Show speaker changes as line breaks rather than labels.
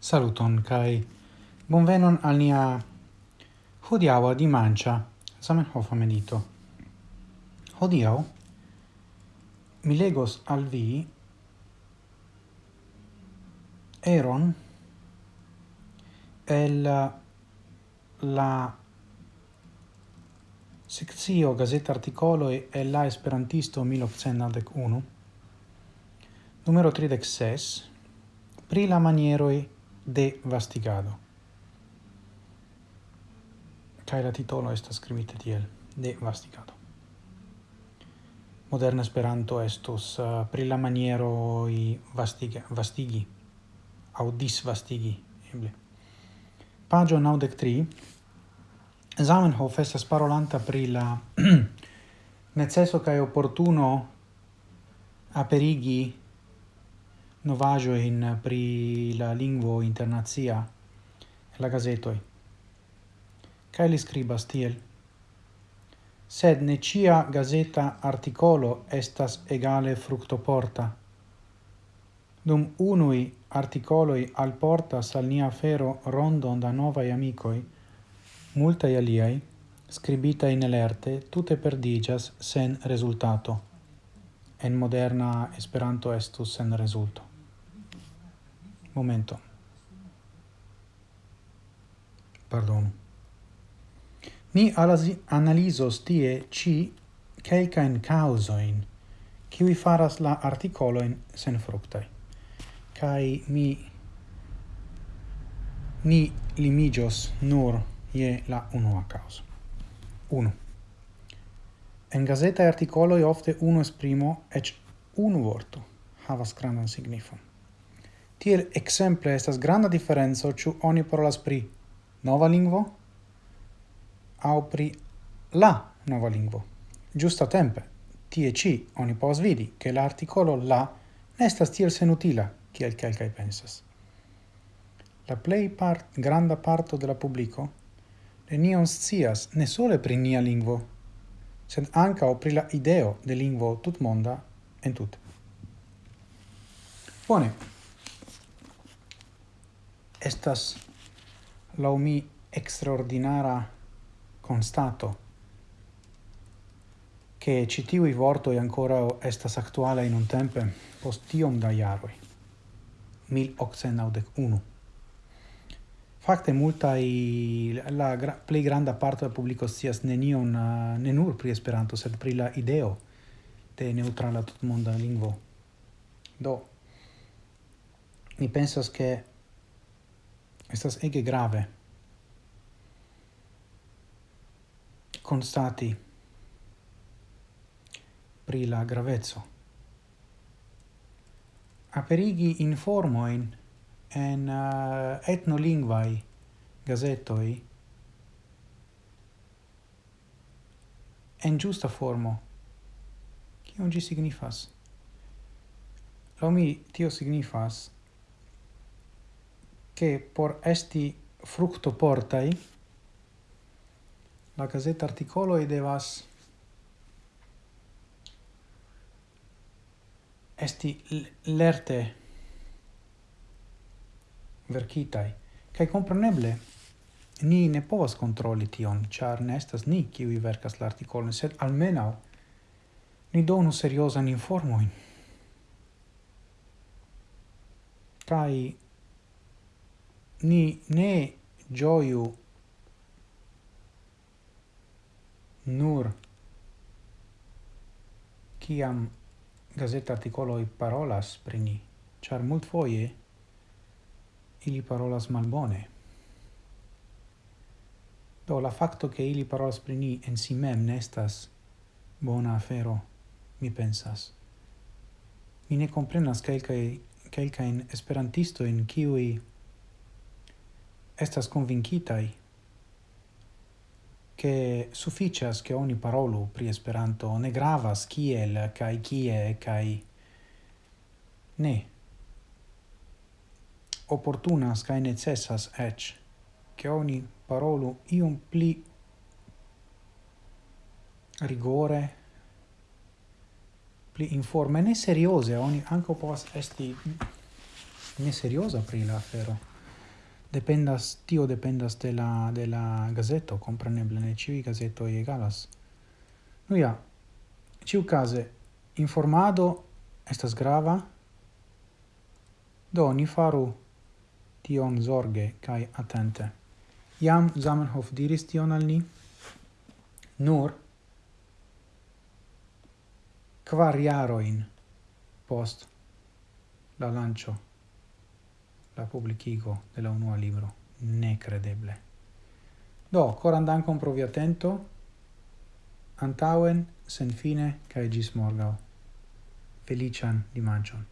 Saluton kai bonvenon al nia hodiaŭ di mancia Zamenhof medito. Hodiaŭ mi legos al vi eron el la sectio gazeta articolo e la esperantisto 1901 numero 36 pri la manieroj de vastigado. Kai la titolo estas scrivite tiel, de vastigado. Moderna Esperanto estus uh, eh, pri la maniero i vastiga, vastigi, au disvastigi, eble. Pagio 93, Zamenhof estas parolanta pri la necesso kaj opportuno aperigi novajoin eh, pri la lingvo internazia la gazetoi. Kaj li scribas tiel. Sed ne cia gazeta articolo estas egale fructoporta. Dum unui articoloi alportas al nia fero rondon da novai amicoi, multai aliai, scribita in elerte, tute perdigas sen resultato. En moderna Esperanto estus sen resulto momento. Pardon. Ni analizos tie ci calcain causoin qui faras la articoloin sen fructai. Cai mi ni limigios nur ie la unua causa. 1. En gazeta articoloi ofte uno esprimo ec unu vorto havas grandan signifon. Tiel exemple estas granda differenzo ĉu oni parolas pri nova lingvo aŭ pri la nova lingvo. Giusta tempe, tie ci oni povas vidi che l'articolo la ne estas tiel senutila kiel kelkaj pensas. La plej part granda parto de la publiko nenion scias ne sole pri nia lingvo, sed ankaŭ pri la ideo de lingvo tutmonda en tute. Bone, estas la mi extraordinara constato che citiu i vorto e ancora estas actuale in un tempe post tiom da iaroi, 1891. Fakte multai la gra, plej granda parto del pubblico scias nenion uh, pri Esperanto sed pri la ideo de neutrala tutmonda lingvo. Do mi pensas che estas ege grave. Constati pri la gravezzo aperigi informoin en eh, uh, etnolingvai gazetoi en giusta formo kion ĝi signifas? Lo mi tio signifas che por esti fructo portai la gazeta articolo e devas esti lerte verkitai kai compreneble ni ne povas controlli tion char ne estas ni vi verkas la artikolon sed almeno ni donu seriosan informoin kai ni ne gioiu nur ciam gazeta articoloi parolas pri ni, char mult foie ili parolas malbone. Do la facto che ili parolas pri ni en si mem nestas bona afero, mi pensas. Mi ne comprenas quelcae, esperantisto in kiui estas convincitai che sufficias che oni parolu pri Esperanto ne gravas kiel kai kie kai ne. Opportunas kai necessas ech che oni parolu iun pli rigore pli informe ne seriose. Oni anco povas esti ne seriosa pri la afero dependas tio dependas de la de la gazeto compreneble ne ĉiuj gazetoj egalas. Nu ja ĉiukaze informado estas grava do ni faru tion zorge kaj atente. Jam Zamenhof diris tion al ni nur kvar jarojn post la lancio la publicigo de la unua libro. Necredeble. Do, coran dankon pro vi attento. antauen, sen fine, cae gis morgau. Felician dimangion.